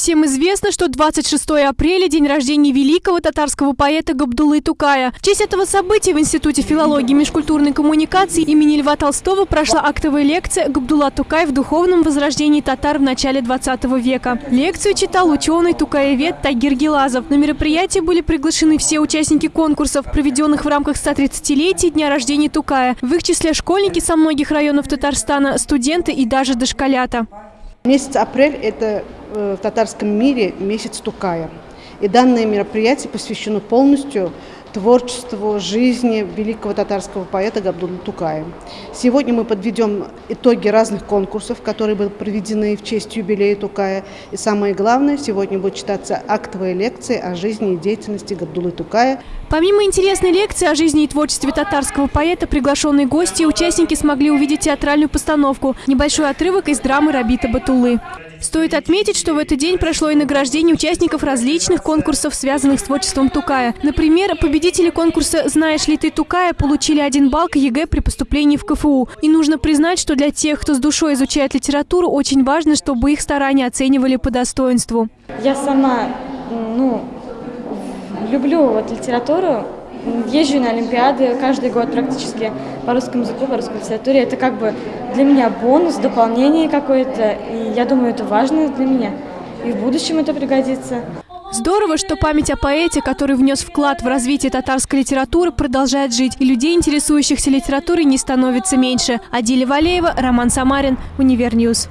Всем известно, что 26 апреля – день рождения великого татарского поэта Габдулы Тукая. В честь этого события в Институте филологии и межкультурной коммуникации имени Льва Толстого прошла актовая лекция «Габдулла Тукай в духовном возрождении татар в начале 20 века». Лекцию читал ученый тукаевед Тагир Гелазов. На мероприятие были приглашены все участники конкурсов, проведенных в рамках 130-летия Дня рождения Тукая. В их числе школьники со многих районов Татарстана, студенты и даже дошколята. Месяц апрель – это в татарском мире месяц Тукая. И данное мероприятие посвящено полностью творчеству, жизни великого татарского поэта Габдулла Тукая. Сегодня мы подведем итоги разных конкурсов, которые были проведены в честь юбилея Тукая. И самое главное, сегодня будет читаться актовая лекция о жизни и деятельности Габдуллы Тукая. Помимо интересной лекции о жизни и творчестве татарского поэта, приглашенные гости и участники смогли увидеть театральную постановку, небольшой отрывок из драмы Рабита Батулы. Стоит отметить, что в этот день прошло и награждение участников различных конкурсов, связанных с творчеством Тукая. Например, победители конкурса «Знаешь ли ты Тукая» получили один балл к ЕГЭ при поступлении в КФУ. И нужно признать, что для тех, кто с душой изучает литературу, очень важно, чтобы их старания оценивали по достоинству. Я сама, ну, люблю вот литературу, езжу на Олимпиады каждый год практически по русскому языку, по русской литературе. Это как бы для меня бонус, дополнение какое-то, и я думаю, это важно для меня. И в будущем это пригодится. Здорово, что память о поэте, который внес вклад в развитие татарской литературы, продолжает жить, и людей, интересующихся литературой, не становится меньше. Адиля Валеева, Роман Самарин, Univer News.